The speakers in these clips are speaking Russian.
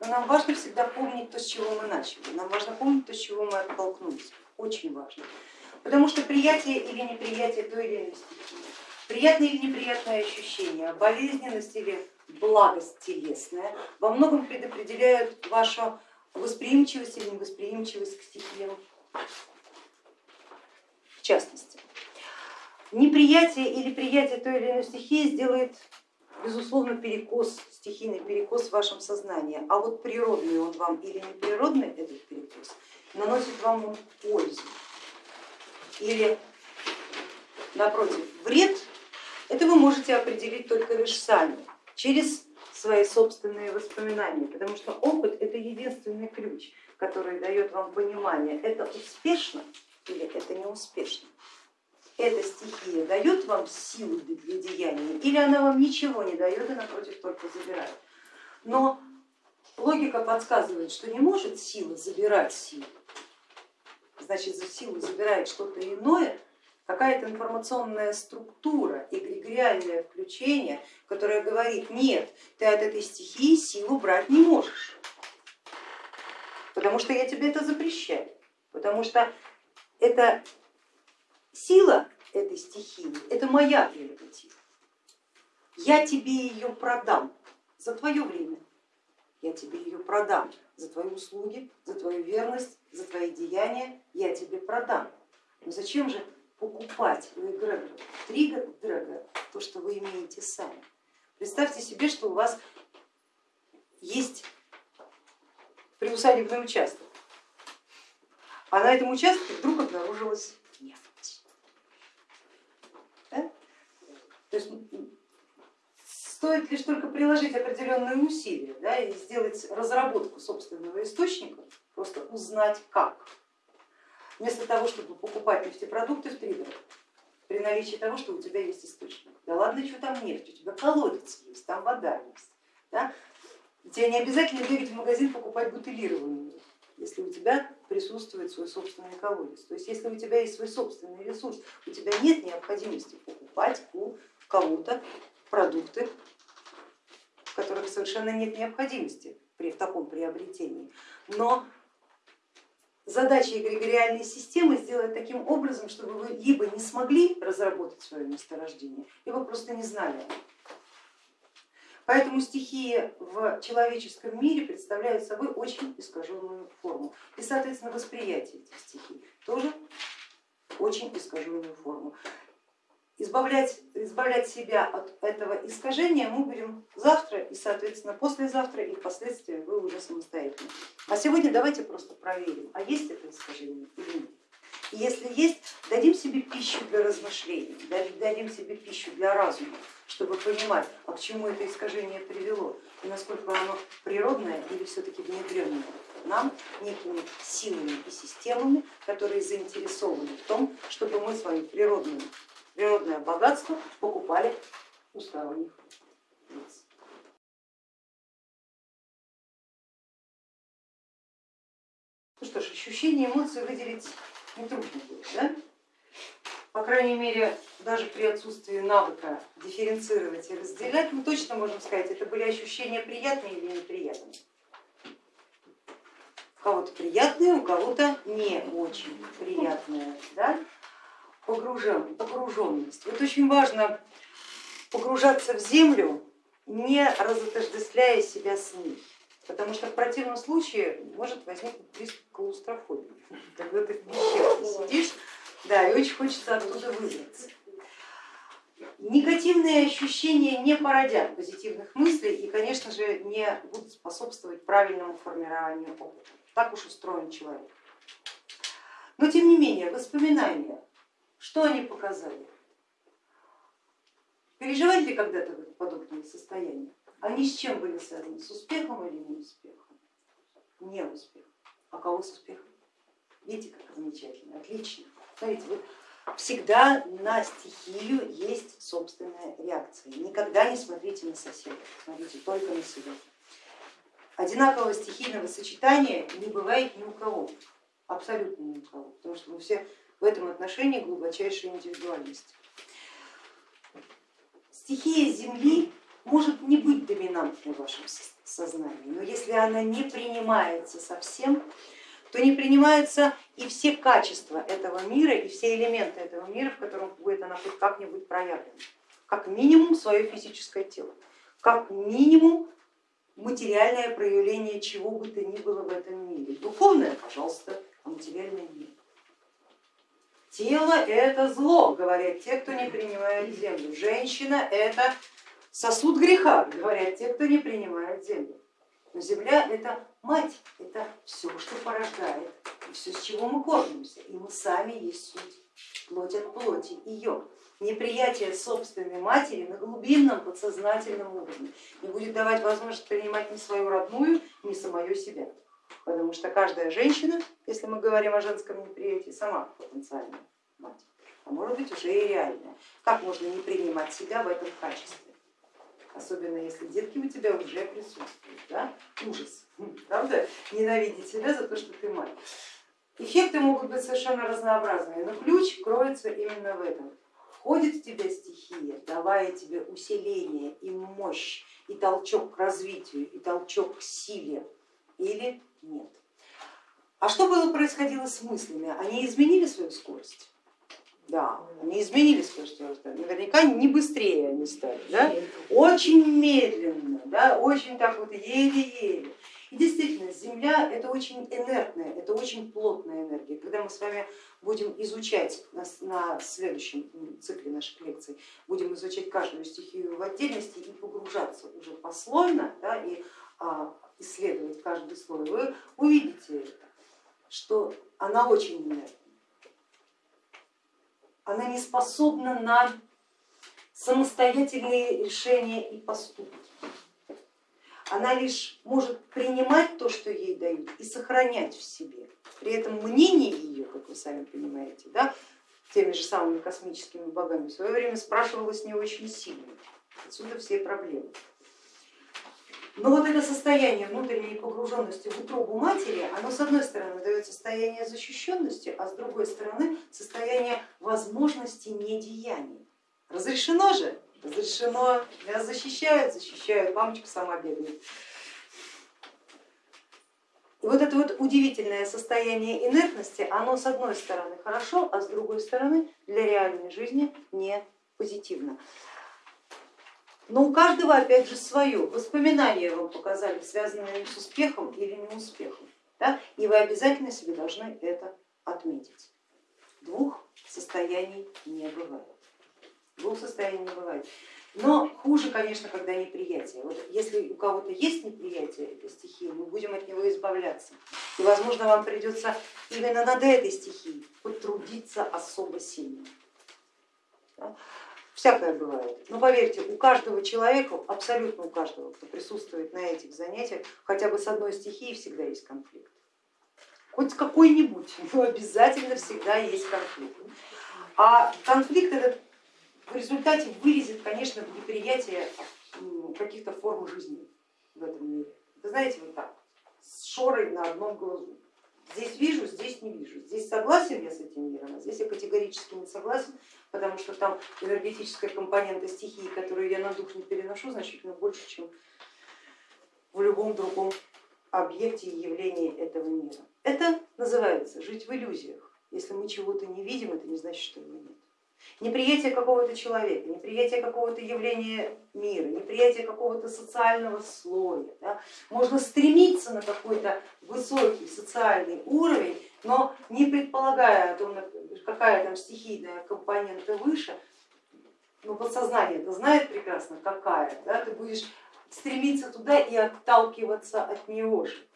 Но нам важно всегда помнить то, с чего мы начали, нам важно помнить то, с чего мы оттолкнулись, очень важно. Потому что приятие или неприятие той или иной стихии, приятное или неприятное ощущение, болезненность или благость телесная во многом предопределяют вашу восприимчивость или невосприимчивость к стихиям в частности. Неприятие или приятие той или иной стихии сделает безусловно перекос, стихийный перекос в вашем сознании, а вот природный он вам или неприродный этот перекос наносит вам пользу? Или напротив вред, это вы можете определить только лишь сами, через свои собственные воспоминания, потому что опыт это единственный ключ, который дает вам понимание, это успешно или это неуспешно. Эта стихия дает вам силу для деяния или она вам ничего не дает и напротив только забирает. Но логика подсказывает, что не может сила забирать силу, значит за силу забирает что-то иное, какая-то информационная структура, эгрегориальное включение, которое говорит, нет, ты от этой стихии силу брать не можешь, потому что я тебе это запрещаю, потому что это сила этой стихии, это моя прерогатива. Я тебе ее продам за твое время, я тебе ее продам за твои услуги, за твою верность, за твои деяния, я тебе продам. Но зачем же покупать у эгрегора драга то, что вы имеете сами. Представьте себе, что у вас есть приусадебный участок, а на этом участке вдруг обнаружилась нефть. Да? То есть стоит лишь только приложить определенные усилия да, и сделать разработку собственного источника, просто узнать как вместо того, чтобы покупать нефтепродукты в триггерах, при наличии того, что у тебя есть источник. Да ладно, что там нефть, у тебя колодец есть, там вода есть. Да? Тебе не обязательно бегать в магазин покупать бутылированную, если у тебя присутствует свой собственный колодец. То есть если у тебя есть свой собственный ресурс, у тебя нет необходимости покупать у кого-то продукты, в которых совершенно нет необходимости при таком приобретении. Но задача эгрегориальной системы сделать таким образом, чтобы вы либо не смогли разработать свое месторождение, либо просто не знали. Поэтому стихии в человеческом мире представляют собой очень искаженную форму. И, соответственно, восприятие этих стихий тоже очень искаженную форму. Избавлять, избавлять себя от этого искажения мы будем завтра и, соответственно, послезавтра и впоследствии вы уже самостоятельно. А сегодня давайте просто проверим, а есть это искажение или нет. И если есть, дадим себе пищу для размышлений, дадим себе пищу для разума, чтобы понимать, а к чему это искажение привело и насколько оно природное или все-таки внедренное нам некими силами и системами, которые заинтересованы в том, чтобы мы свою природную природное богатство покупали у сторонних лиц. Ну что ж, ощущения, эмоции выделить нетрудно будет, да? По крайней мере, даже при отсутствии навыка дифференцировать и разделять, мы точно можем сказать, это были ощущения приятные или неприятные. У кого-то приятные, у кого-то не очень приятные. Да? Погружен, погруженность. Вот очень важно погружаться в землю, не разотождествляя себя с ней, потому что в противном случае может возникнуть приступ клаустрофобии, когда ты в пещере сидишь, да, и очень хочется оттуда выбраться. Негативные ощущения не породят позитивных мыслей и, конечно же, не будут способствовать правильному формированию опыта. Так уж устроен человек. Но тем не менее, воспоминания что они показали? Переживали ли когда-то подобные состояния? Они с чем были связаны? С успехом или неуспехом? Не успех. А кого с успехом? Видите, как замечательно, отлично. Смотрите, вот всегда на стихию есть собственная реакция. Никогда не смотрите на соседа, смотрите только на себя. Одинакового стихийного сочетания не бывает ни у кого, абсолютно ни у кого, потому что мы все в этом отношении глубочайшая индивидуальность. Стихия Земли может не быть доминантной в вашем сознании, но если она не принимается совсем, то не принимаются и все качества этого мира, и все элементы этого мира, в котором будет она хоть как-нибудь проявлена. Как минимум свое физическое тело, как минимум материальное проявление чего бы то ни было в этом мире пожалуйста, а материальное нет. Тело это зло, говорят те, кто не принимает землю. Женщина это сосуд греха, говорят те, кто не принимает землю. Но земля это мать, это все, что порождает, и все, с чего мы кормимся. И мы сами есть суть, плоть от плоти ее. Неприятие собственной матери на глубинном подсознательном уровне не будет давать возможность принимать ни свою родную, ни самое себя. Потому что каждая женщина, если мы говорим о женском неприятии, сама потенциальная мать, а может быть уже и реальная. Как можно не принимать себя в этом качестве? особенно если детки у тебя уже присутствуют, да? ужас, правда, ненавидеть себя за то, что ты мать. Эффекты могут быть совершенно разнообразные, но ключ кроется именно в этом. Входит в тебя стихия, давая тебе усиление и мощь, и толчок к развитию, и толчок к силе, или нет. А что было происходило с мыслями? Они изменили свою скорость? Да, они изменили скорость роста, наверняка не быстрее они стали, да? очень медленно, да? очень так вот еле-еле. И действительно, Земля это очень инертная, это очень плотная энергия. Когда мы с вами будем изучать на, на следующем цикле наших лекций, будем изучать каждую стихию в отдельности и погружаться уже послойно да, и а, исследовать каждый слой, вы увидите это, что она очень инертна она не способна на самостоятельные решения и поступки. Она лишь может принимать то, что ей дают, и сохранять в себе. При этом мнение ее, как вы сами понимаете, да, теми же самыми космическими богами в свое время спрашивалось не очень сильно. Отсюда все проблемы. Но вот это состояние внутренней погруженности в утробу матери, оно с одной стороны дает состояние защищенности, а с другой стороны состояние возможности недеяния. Разрешено же? Разрешено. Меня защищают, защищают, мамочка сама бегает. И вот это вот удивительное состояние инертности, оно с одной стороны хорошо, а с другой стороны для реальной жизни не позитивно. Но у каждого опять же свое. Воспоминания вам показали, связанные с успехом или неуспехом. Да? И вы обязательно себе должны это отметить. Двух состояний не бывает. Двух состояний не бывает. Но хуже, конечно, когда неприятие. Вот если у кого-то есть неприятие этой стихии, мы будем от него избавляться. И, возможно, вам придется именно над этой стихией потрудиться особо сильно. Всякое бывает. Но поверьте, у каждого человека, абсолютно у каждого, кто присутствует на этих занятиях, хотя бы с одной стихией всегда есть конфликт. Хоть какой-нибудь, но обязательно всегда есть конфликт. А конфликт этот в результате вылезет, конечно, в неприятие каких-то форм жизни в этом мире. Вы знаете, вот так, с шорой на одном глазу. Здесь вижу, здесь не вижу. Здесь согласен я с этим миром, а здесь я категорически не согласен, потому что там энергетическая компонента стихии, которую я на дух не переношу, значительно больше, чем в любом другом объекте и явлении этого мира. Это называется жить в иллюзиях. Если мы чего-то не видим, это не значит, что его нет неприятие какого-то человека, неприятие какого-то явления мира, неприятие какого-то социального слоя. Да. Можно стремиться на какой-то высокий социальный уровень, но не предполагая о том, какая там стихийная компонента выше, но подсознание это знает прекрасно, какая, да, ты будешь стремиться туда и отталкиваться от него же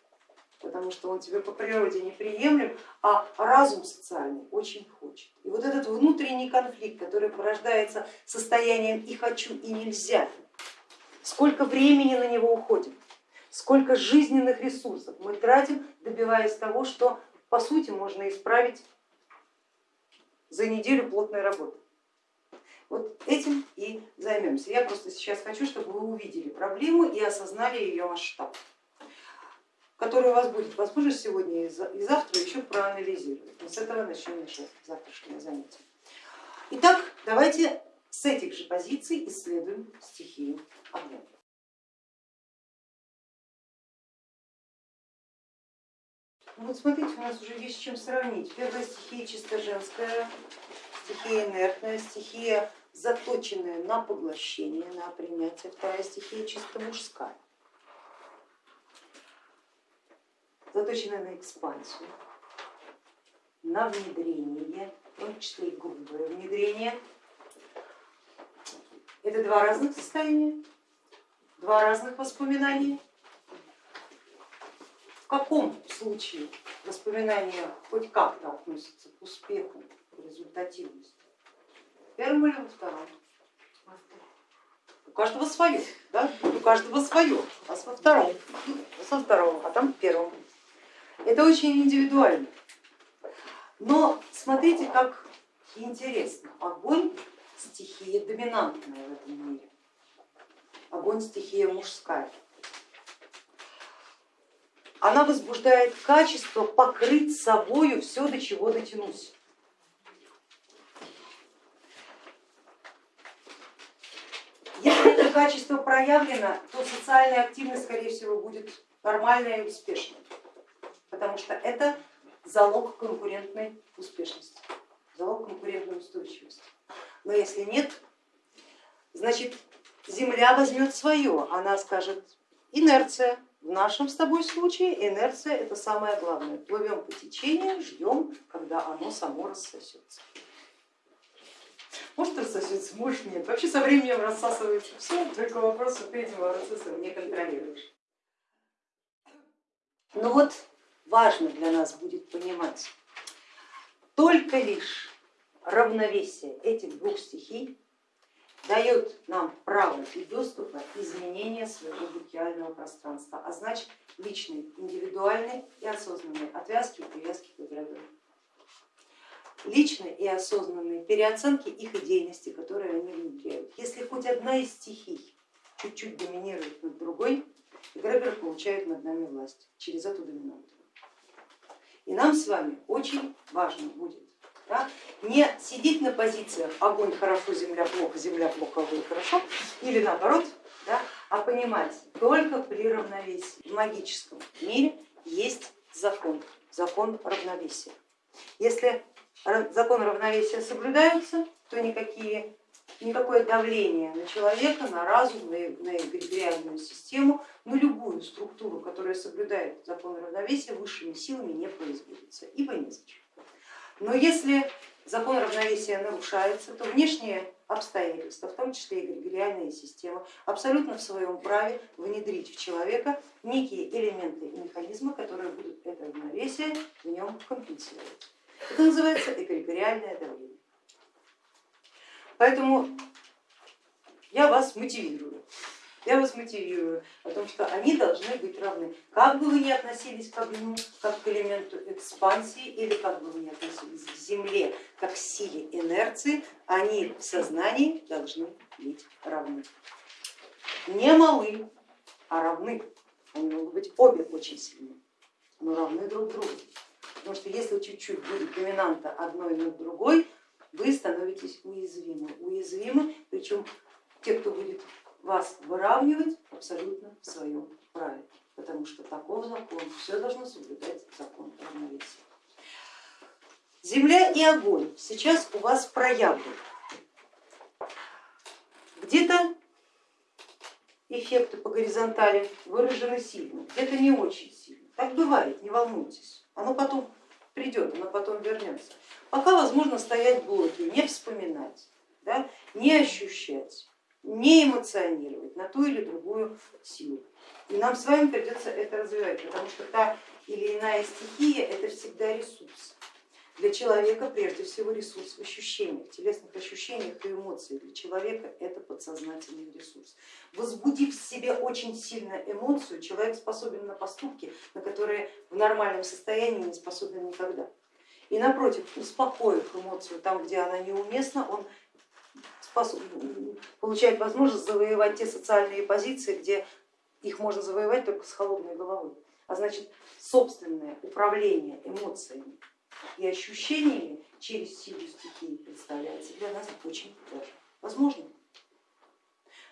потому что он тебе по природе неприемлем, а разум социальный очень хочет. И вот этот внутренний конфликт, который порождается состоянием и хочу, и нельзя, сколько времени на него уходит, сколько жизненных ресурсов мы тратим, добиваясь того, что по сути можно исправить за неделю плотной работы. Вот этим и займемся. Я просто сейчас хочу, чтобы вы увидели проблему и осознали ее масштаб которую у вас будет возможность сегодня и завтра еще проанализировать. Мы с этого начнем наше завтрашнее занятие. Итак, давайте с этих же позиций исследуем стихию огня. Ну вот смотрите, у нас уже есть с чем сравнить. Первая стихия чисто женская, стихия инертная, стихия заточенная на поглощение, на принятие. Вторая стихия чисто мужская. Заточенная на экспансию, на внедрение, в том числе и грубое внедрение. Это два разных состояния, два разных воспоминания. В каком случае воспоминания хоть как-то относятся к успеху, к результативности? В первом или во втором? У каждого свое, да? у каждого свое, а во втором, во втором, а там в первом. Это очень индивидуально. Но смотрите, как интересно, огонь стихия доминантная в этом мире, огонь стихия мужская. Она возбуждает качество покрыть собою все, до чего дотянусь. Если это качество проявлено, то социальная активность, скорее всего, будет нормальная и успешная, потому что это залог конкурентной успешности, залог конкурентной устойчивости. Но если нет, значит Земля возьмет свое, она скажет инерция. В нашем с тобой случае инерция это самое главное. Плывем по течению, ждем, когда оно само рассосется. Может рассосется, может нет. Вообще со временем рассасывается все, только вопрос вот этим процессом не контролируешь. Ну вот важно для нас будет понимать, только лишь равновесие этих двух стихий дает нам право и доступа изменения своего букиального пространства, а значит личной, индивидуальной и осознанной отвязки и привязки к эгрегору. Личной и осознанной переоценки их идейности, которые они внедряют. Если хоть одна из стихий чуть-чуть доминирует над другой, эгрегор получает над нами власть через эту доминанту. И нам с вами очень важно будет да? не сидеть на позициях огонь хорошо, земля плохо, земля плохо, огонь хорошо, или наоборот, да? а понимать, только при равновесии в магическом мире есть закон, закон равновесия. Если закон равновесия соблюдаются, то никакие никакое давление на человека, на разум, на, эгрегориальную систему, на любую структуру, которая соблюдает закон равновесия, высшими силами не производится, ибо незачем. Но если закон равновесия нарушается, то внешние обстоятельства, в том числе эгрегориальная система, абсолютно в своем праве внедрить в человека некие элементы и механизмы, которые будут это равновесие в нем компенсировать. Это называется эгрегориальное давление. Поэтому я вас мотивирую. Я вас мотивирую о том, что они должны быть равны. Как бы вы ни относились к огню, как к элементу экспансии, или как бы вы ни относились к Земле, как к силе инерции, они в сознании должны быть равны. Не малы, а равны. Они могут быть обе очень сильны, но равны друг другу. Потому что если чуть-чуть будет доминанта одной над другой, вы становитесь уязвимы. Уязвимы, причем те, кто будет вас выравнивать абсолютно в своем праве, потому что таков закон, все должно соблюдать закон равновесия. Земля и огонь сейчас у вас проявлены. Где-то эффекты по горизонтали выражены сильно, где-то не очень сильно. Так бывает, не волнуйтесь, оно потом придет, оно потом вернется. Пока возможно стоять в блоке, не вспоминать, да, не ощущать, не эмоционировать на ту или другую силу. И нам с вами придется это развивать, потому что та или иная стихия это всегда ресурс. Для человека прежде всего ресурс в ощущениях, телесных ощущениях и эмоциях. Для человека это подсознательный ресурс. Возбудив в себе очень сильно эмоцию, человек способен на поступки, на которые в нормальном состоянии не способен никогда. И напротив, успокоив эмоцию там, где она неуместна, он получает возможность завоевать те социальные позиции, где их можно завоевать только с холодной головой. А значит, собственное управление эмоциями и ощущениями через силу стихии представляется для нас очень даже возможным.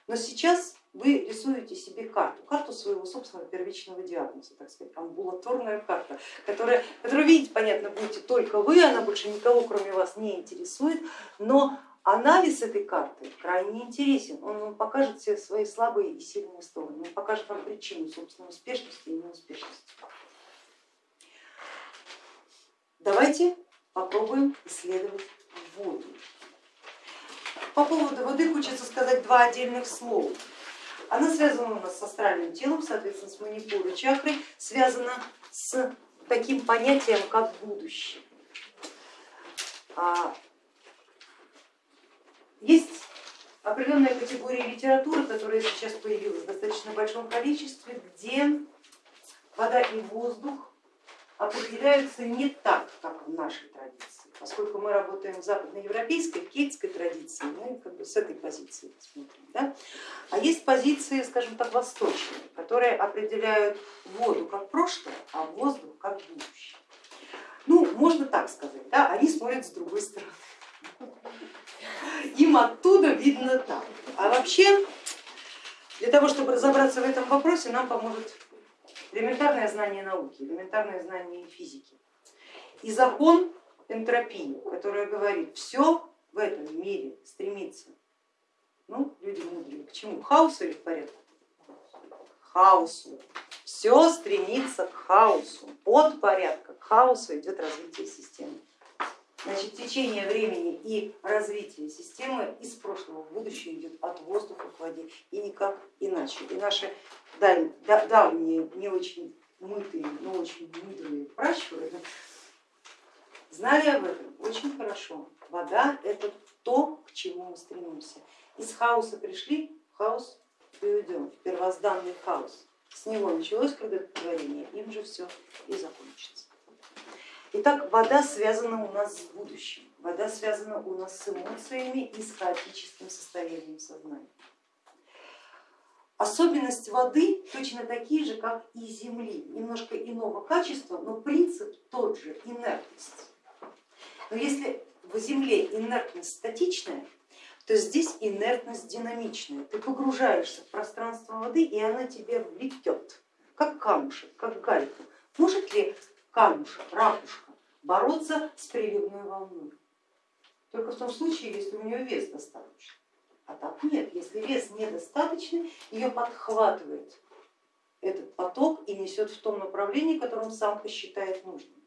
Но сейчас вы рисуете себе карту, карту своего собственного первичного диагноза, так сказать, амбулаторная карта, которая, которую видеть, понятно, будете только вы, она больше никого кроме вас не интересует, но анализ этой карты крайне интересен, он вам покажет все свои слабые и сильные стороны, он покажет вам причину собственной успешности и неуспешности. Давайте попробуем исследовать воду. По поводу воды хочется сказать два отдельных слова. Она связана у нас с астральным телом, соответственно, с манипурой чакрой, связана с таким понятием, как будущее. А, есть определенная категория литературы, которая сейчас появилась в достаточно большом количестве, где вода и воздух определяются не так, как в нашей традиции, поскольку мы работаем в западноевропейской, кельтской традиции, мы как бы с этой позиции смотрим. Да? А есть позиции, скажем так, восточные, которые определяют воду как прошлое, а воздух как будущее. Ну, можно так сказать, да? они смотрят с другой стороны. Им оттуда видно так. А вообще, для того, чтобы разобраться в этом вопросе, нам поможет элементарное знание науки, элементарное знание физики и закон энтропии, который говорит, все в этом мире стремится, ну, люди мудрые, к чему? К хаосу или к порядку? К хаосу. Все стремится к хаосу. От порядка к хаосу идет развитие системы. Значит, течение времени и развитие системы из прошлого в будущее идет от воздуха к воде и никак иначе. И наши давние, не очень мытые, но очень мудрые пращуры знали об этом очень хорошо. Вода это то, к чему мы стремимся. Из хаоса пришли, хаос в первозданный хаос. С него началось круготворение, им же все и закончится. Итак, вода связана у нас с будущим, вода связана у нас с эмоциями и с хаотическим состоянием сознания. Особенность воды точно такие же, как и земли, немножко иного качества, но принцип тот же, инертность. Но если в земле инертность статичная, то здесь инертность динамичная. Ты погружаешься в пространство воды и она тебе влетет, как камушек, как галька. Может ли камушек, ракушка, бороться с приливной волной. Только в том случае, если у нее вес достаточный. А так нет, если вес недостаточный, ее подхватывает этот поток и несет в том направлении, которым сам посчитает нужным.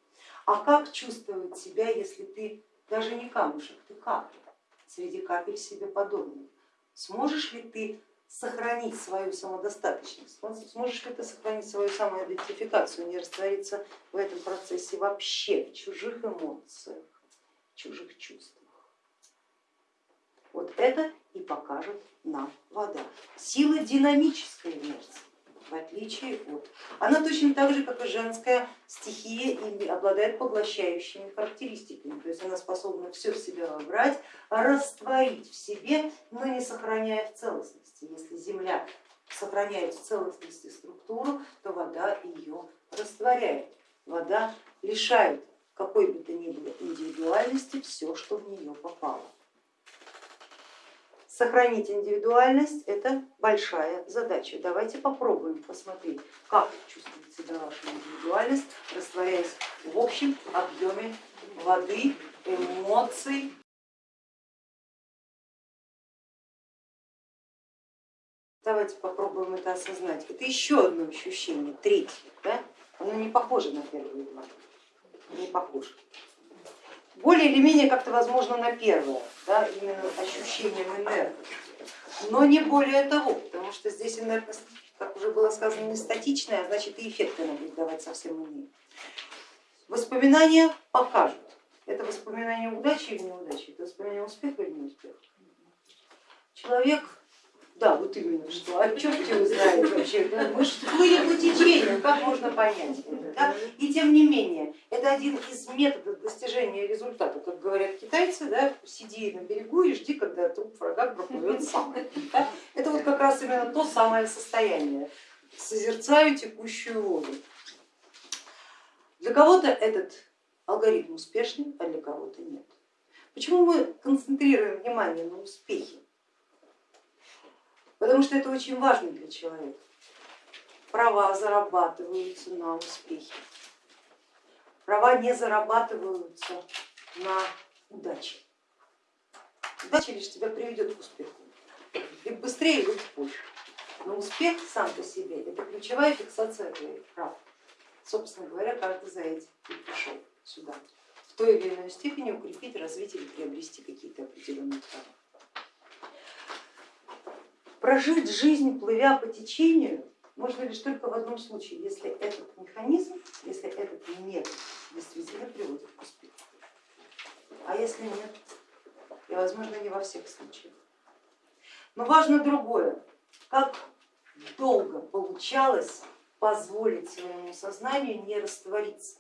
А как чувствовать себя, если ты даже не камушек, ты капля, среди капель себе подобных? Сможешь ли ты сохранить свою самодостаточность, сможешь ли ты сохранить свою самоидентификацию, не раствориться в этом процессе вообще, в чужих эмоциях, чужих чувствах. Вот это и покажет нам вода. Сила динамической инерции в отличие от. Она точно так же, как и женская стихия, обладает поглощающими характеристиками, то есть она способна все в себя вобрать, растворить в себе, но не сохраняя в целостности. Если земля сохраняет в целостности структуру, то вода ее растворяет. Вода лишает какой бы то ни было индивидуальности все, что в нее попало. Сохранить индивидуальность это большая задача. Давайте попробуем посмотреть, как чувствует себя ваша индивидуальность, растворяясь в общем объеме воды, эмоций. Давайте попробуем это осознать. Это еще одно ощущение, третье. Да? Оно не похоже на первые два, не похоже более или менее как-то возможно на первое, да, именно ощущением энергии, но не более того, потому что здесь энергия, как уже было сказано, не статичная, а значит и эффекты она будет давать совсем иные. Воспоминания покажут, это воспоминание удачи или неудачи, это воспоминание успеха или неуспеха. Человек да, вот именно что. А черт его знает вообще. Мы же плыли по течению, как можно понять это? Да? И тем не менее, это один из методов достижения результата. Как говорят китайцы, да, сиди на берегу и жди, когда труп врага проплывет сам. Да? Это вот как раз именно то самое состояние. Созерцаю текущую воду. Для кого-то этот алгоритм успешный, а для кого-то нет. Почему мы концентрируем внимание на успехе? Потому что это очень важно для человека. Права зарабатываются на успехе, права не зарабатываются на удаче. Удача лишь тебя приведет к успеху, либо быстрее, либо позже. Но успех сам по себе это ключевая фиксация твоих прав. Собственно говоря, каждый за этим и пришел сюда. В той или иной степени укрепить, развить или приобрести какие-то определенные права. Прожить жизнь, плывя по течению, можно лишь только в одном случае, если этот механизм, если этот метод действительно приводит к успеху. А если нет, и возможно не во всех случаях. Но важно другое, как долго получалось позволить своему сознанию не раствориться.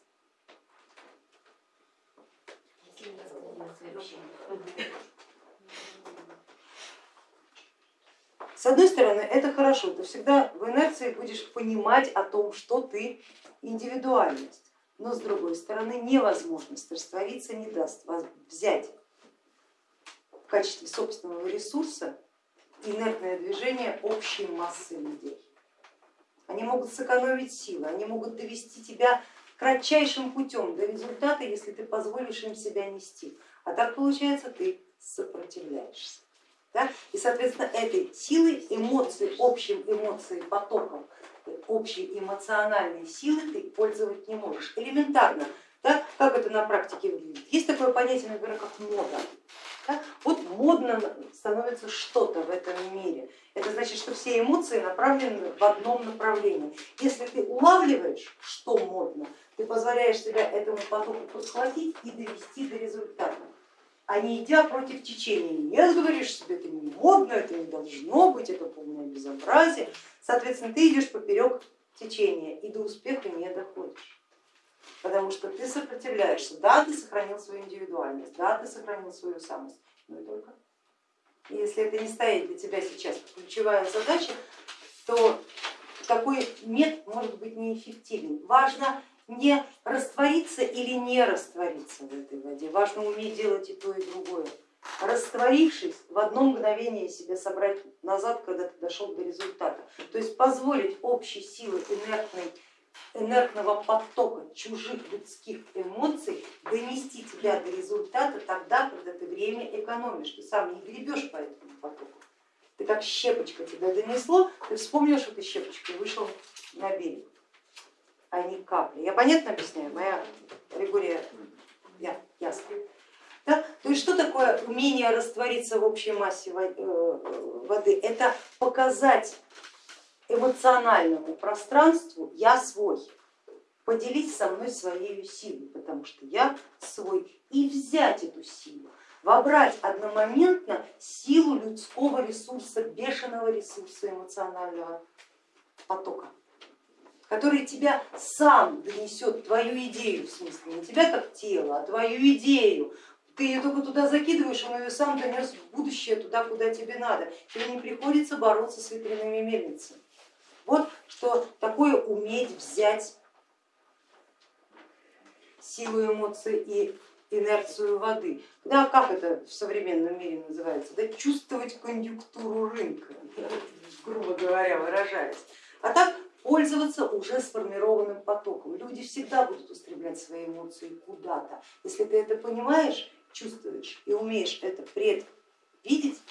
С одной стороны, это хорошо, ты всегда в инерции будешь понимать о том, что ты индивидуальность, но с другой стороны, невозможность раствориться не даст взять в качестве собственного ресурса инертное движение общей массы людей. Они могут сэкономить силы, они могут довести тебя кратчайшим путем до результата, если ты позволишь им себя нести. А так получается, ты сопротивляешься. Да? И соответственно этой силой, эмоций, общим эмоцией, потоком, общей эмоциональной силы ты пользоваться не можешь. Элементарно, да? как это на практике выглядит? Есть такое понятие, например, как мода. Да? Вот модно становится что-то в этом мире. Это значит, что все эмоции направлены в одном направлении. Если ты улавливаешь, что модно, ты позволяешь себя этому потоку подхватить и довести до результата а не идя против течения. Нет, говоришь себе, это не модно, это не должно быть, это полное безобразие. Соответственно, ты идешь поперек течения и до успеха не доходишь, потому что ты сопротивляешься. Да, ты сохранил свою индивидуальность, да, ты сохранил свою самость, но и только. И если это не стоит для тебя сейчас ключевая задача, то такой нет может быть неэффективен. Важно не раствориться или не раствориться в этой воде, важно уметь делать и то, и другое. Растворившись, в одно мгновение себя собрать назад, когда ты дошел до результата. То есть позволить общей силы инертной, инертного потока чужих людских эмоций донести тебя до результата тогда, когда ты время экономишь, ты сам не гребешь по этому потоку. Ты как щепочка тебя донесло, ты вспомнил, что ты щепочкой вышел на берег а не капли. Я понятно объясняю? Моя Григория я, ясно. Да? То есть что такое умение раствориться в общей массе э, воды? Это показать эмоциональному пространству я свой, поделить со мной своей силой, потому что я свой, и взять эту силу, вобрать одномоментно силу людского ресурса, бешеного ресурса эмоционального потока который тебя сам донесет, твою идею, в смысле, не тебя как тело, а твою идею. Ты ее только туда закидываешь, он ее сам донес в будущее, туда, куда тебе надо. Тебе не приходится бороться с ветряными мельницами. Вот что такое уметь взять силу эмоций и инерцию воды. Да, как это в современном мире называется? Да, чувствовать конъюнктуру рынка, грубо говоря, выражаясь. А так пользоваться уже сформированным потоком. Люди всегда будут устремлять свои эмоции куда-то. Если ты это понимаешь, чувствуешь и умеешь это предвидеть,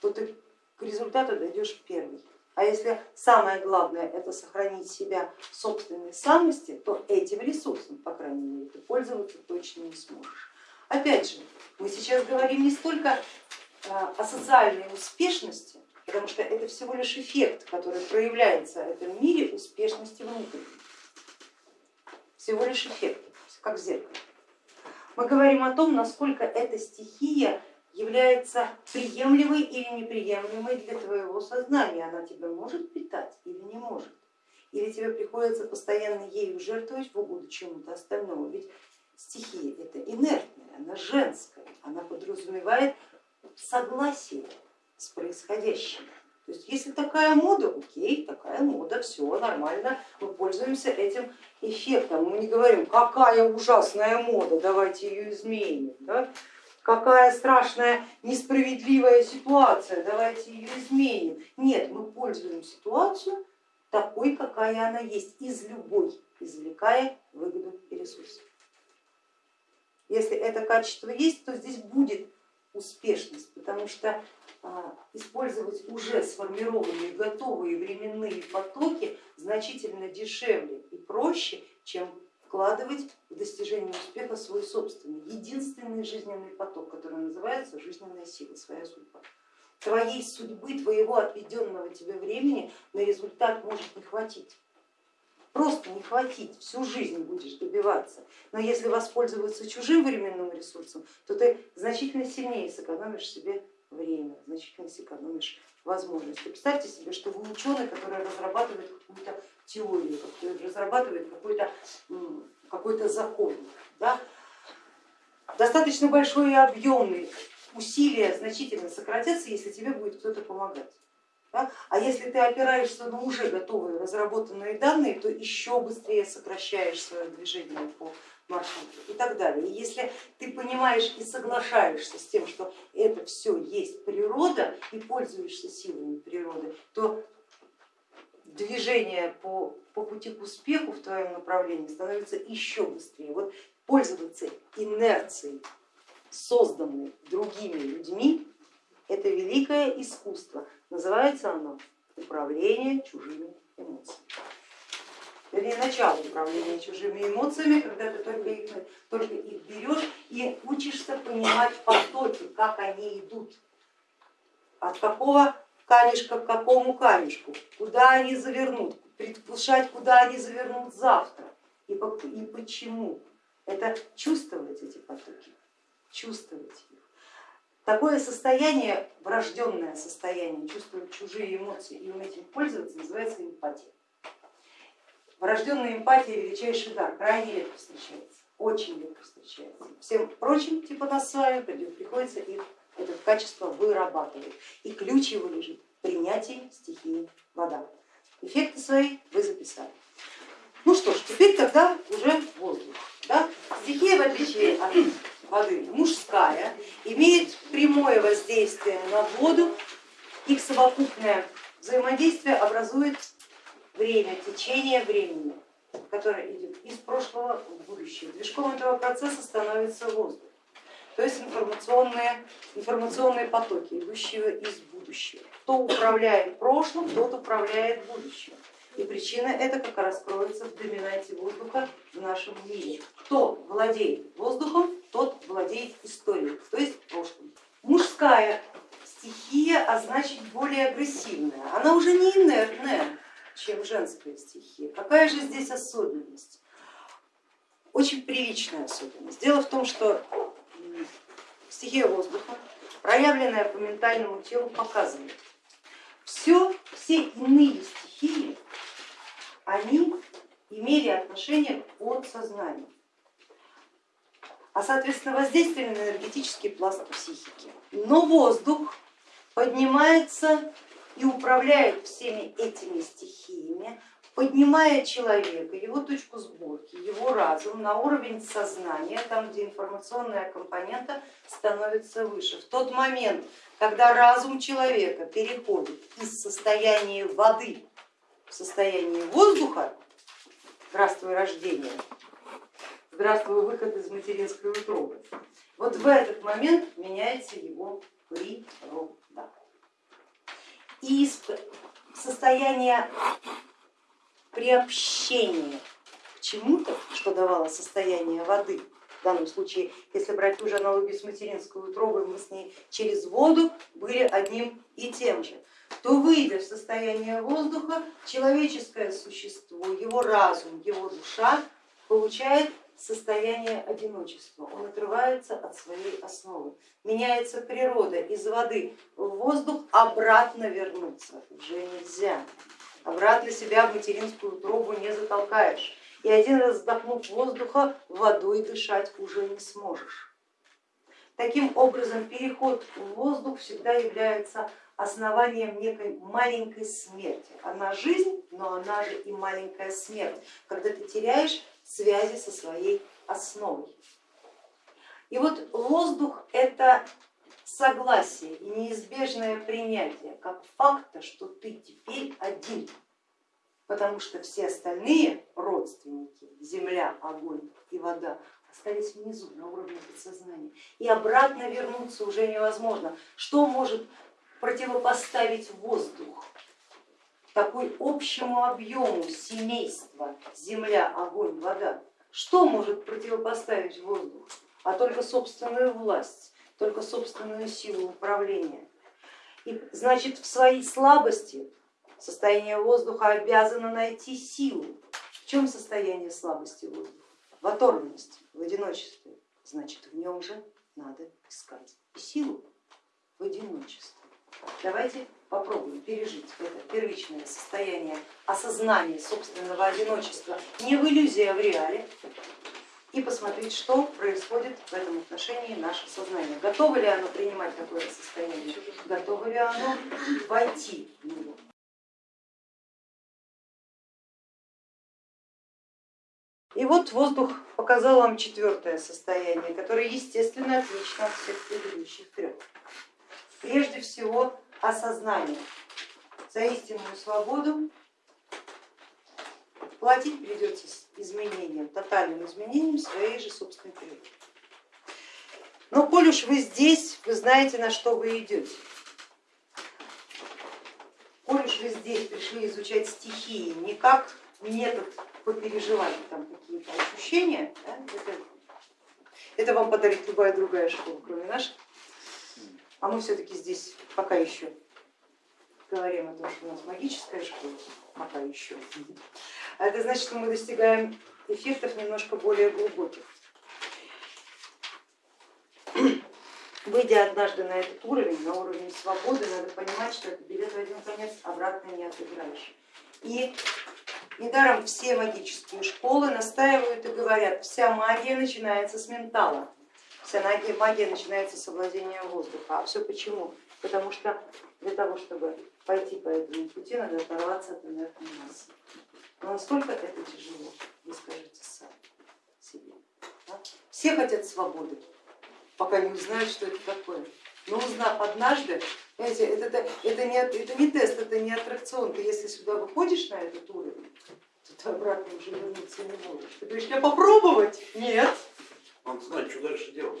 то ты к результату дойдешь первый. А если самое главное это сохранить себя в собственной самости, то этим ресурсом, по крайней мере, ты пользоваться точно не сможешь. Опять же, мы сейчас говорим не столько э, о социальной успешности, потому что это всего лишь эффект, который проявляется в этом мире успешности внутренней. Всего лишь эффект, как в зеркале. Мы говорим о том, насколько эта стихия является приемлемой или неприемлемой для твоего сознания. Она тебя может питать или не может. Или тебе приходится постоянно ею жертвовать в угоду чему-то остальному. Ведь стихия это инертная, она женская, она подразумевает согласие с происходящим. То есть если такая мода, окей, такая мода, все нормально, мы пользуемся этим эффектом. Мы не говорим, какая ужасная мода, давайте ее изменим. Да? какая страшная несправедливая ситуация, давайте ее изменим. Нет, мы пользуем ситуацию такой, какая она есть, из любой, извлекая выгоду и ресурсы. Если это качество есть, то здесь будет успешность, потому что а, использовать уже сформированные готовые временные потоки значительно дешевле и проще, чем вкладывать в достижение успеха свой собственный, единственный жизненный поток, который называется жизненная сила, своя судьба. Твоей судьбы, твоего отведенного тебе времени на результат может не хватить. Просто не хватить, всю жизнь будешь добиваться. Но если воспользоваться чужим временным ресурсом, то ты значительно сильнее сэкономишь себе время, значительно сэкономишь возможности. Представьте себе, что вы ученый, который разрабатывает какую-то теорию, разрабатывает какой-то какой, -то, закон. Да? Достаточно большой и объемный, усилия значительно сократятся, если тебе будет кто-то помогать. А если ты опираешься на уже готовые разработанные данные, то еще быстрее сокращаешь свое движение по маршруту и так далее. И если ты понимаешь и соглашаешься с тем, что это все есть природа и пользуешься силами природы, то движение по, по пути к успеху в твоем направлении становится еще быстрее. Вот пользоваться инерцией, созданной другими людьми, это великое искусство. Называется оно управление чужими эмоциями. Вернее, начало управления чужими эмоциями, когда ты только их, только их берешь и учишься понимать потоки, как они идут, от какого камешка к какому камешку, куда они завернут, предвкушать, куда они завернут завтра и, и почему. Это чувствовать эти потоки, чувствовать их. Такое состояние, врожденное состояние, чувствовать чужие эмоции и уметь им пользоваться, называется эмпатия. Врожденная эмпатия величайший дар, крайне редко встречается, очень редко встречается. Всем прочим, типа нас с вами, приходится их это качество вырабатывать. И ключ его лежит в принятии стихии вода. Эффекты свои вы записали. Ну что ж, теперь тогда уже воздух. Да? Стихия, в отличие от воды, мужская, имеет прямое воздействие на воду, их совокупное взаимодействие образует время, течение времени, которое идет из прошлого в будущее. Движком этого процесса становится воздух то есть информационные, информационные потоки, идущие из будущего. Кто управляет прошлым, тот управляет будущим. И причина это как раз кроется в доминанте воздуха в нашем мире. Кто владеет воздухом, тот владеет историей, то есть прошлым. Мужская стихия, а значит более агрессивная. Она уже не инертная, чем женская стихия. Какая же здесь особенность? Очень приличная особенность. Дело в том, что стихия воздуха, проявленная по ментальному телу, показывает, все, все иные стихии, они имели отношение к подсознанию, а соответственно воздействие на энергетический пласт психики. Но воздух поднимается и управляет всеми этими стихиями поднимая человека, его точку сборки, его разум на уровень сознания, там, где информационная компонента становится выше. В тот момент, когда разум человека переходит из состояния воды в состояние воздуха, здравствуй рождение, здравствуй выход из материнской утробы, вот в этот момент меняется его природа. И из состояния приобщение к чему-то, что давало состояние воды, в данном случае, если брать ту же аналогию с материнской утробой, мы с ней через воду были одним и тем же, то выйдя в состояние воздуха, человеческое существо, его разум, его душа получает состояние одиночества, он отрывается от своей основы, меняется природа, из воды в воздух обратно вернуться уже нельзя обратно себя в материнскую трубу не затолкаешь. И один раз вдохнув воздуха, водой дышать уже не сможешь. Таким образом, переход в воздух всегда является основанием некой маленькой смерти. Она жизнь, но она же и маленькая смерть, когда ты теряешь связи со своей основой. И вот воздух это согласие и неизбежное принятие как факта, что ты теперь один, потому что все остальные родственники, земля, огонь и вода, остались внизу, на уровне подсознания. И обратно вернуться уже невозможно. Что может противопоставить воздух? Такой общему объему семейства земля, огонь, вода, что может противопоставить воздух? А только собственную власть, только собственную силу управления. И значит в своей слабости состояние воздуха обязано найти силу. В чем состояние слабости воздуха? В оторванности, в одиночестве. Значит в нем же надо искать силу в одиночестве. Давайте попробуем пережить это первичное состояние осознания собственного одиночества не в иллюзии, а в реале и посмотреть, что происходит в этом отношении наше сознание. Готово ли оно принимать такое состояние, готово ли оно войти в него. И вот воздух показал вам четвертое состояние, которое естественно отлично от всех предыдущих трех. Прежде всего осознание за истинную свободу платить придется изменением, тотальным изменением своей же собственной природы. Но коль уж вы здесь, вы знаете, на что вы идете. Коль уж вы здесь пришли изучать стихии не как метод попереживать там какие-то ощущения, да, это, это вам подарит любая другая школа, кроме нашей, а мы все-таки здесь пока еще говорим о том, что у нас магическая школа, пока еще. А это значит, что мы достигаем эффектов немножко более глубоких. Выйдя однажды на этот уровень, на уровень свободы, надо понимать, что это билет в один конец обратно не отыграешь. И недаром все магические школы настаивают и говорят, вся магия начинается с ментала, вся магия, начинается с овладения воздуха. А все почему? Потому что для того, чтобы пойти по этому пути, надо оторваться от инертной массы. Но насколько это тяжело, вы скажите сами себе. Да? Все хотят свободы, пока не узнают, что это такое. Но узнав однажды, знаете, это, это, это, не, это не тест, это не аттракцион. Ты если сюда выходишь на этот уровень, то ты обратно уже вернуться не можешь. Ты говоришь, я попробовать? Нет. Надо знать, что дальше делать.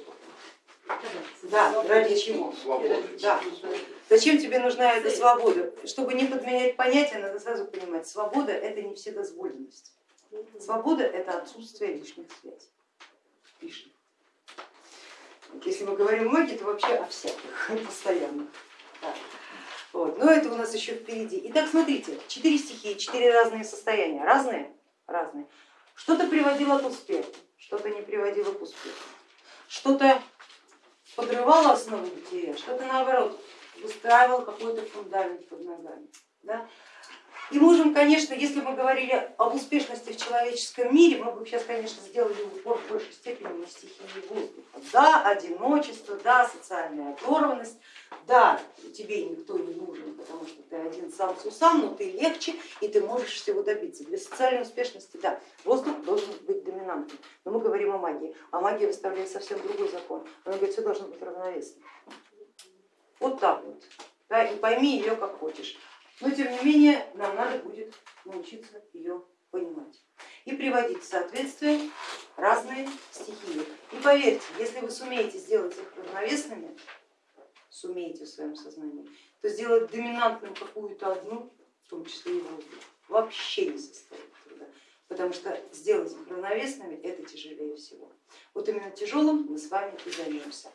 Да, ради чего? Да. Зачем тебе нужна эта свобода? Чтобы не подменять понятия, надо сразу понимать, свобода это не вседозволенность. Свобода это отсутствие лишних связей. Лишних. Если мы говорим магии, то вообще о всяких, постоянно. Да. Вот. Но это у нас еще впереди. Итак, смотрите, четыре стихии, четыре разные состояния. Разные? Разные. Что-то приводило к успеху, что-то не приводило к успеху. Что-то подрывало основу бытия, что-то наоборот выстраивал какой-то фундамент под ногами. Да? И можем, конечно, если мы говорили об успешности в человеческом мире, мы бы сейчас, конечно, сделали упор в большей степени на стихии воздуха. Да, одиночество, да, социальная оторванность, да, тебе никто не нужен, потому что ты один сам с усам, но ты легче и ты можешь всего добиться. Для социальной успешности, да, воздух должен быть доминантным. Но мы говорим о магии, а магия выставляет совсем другой закон. Она говорит, все должно быть равновесно. Вот так вот. Да, и пойми ее как хочешь но тем не менее нам надо будет научиться ее понимать и приводить в соответствие разные стихии. И поверьте, если вы сумеете сделать их равновесными, сумеете в своем сознании, то сделать доминантным какую-то одну, в том числе и воздух, вообще не состоит труда, потому что сделать их равновесными это тяжелее всего. Вот именно тяжелым мы с вами и займемся.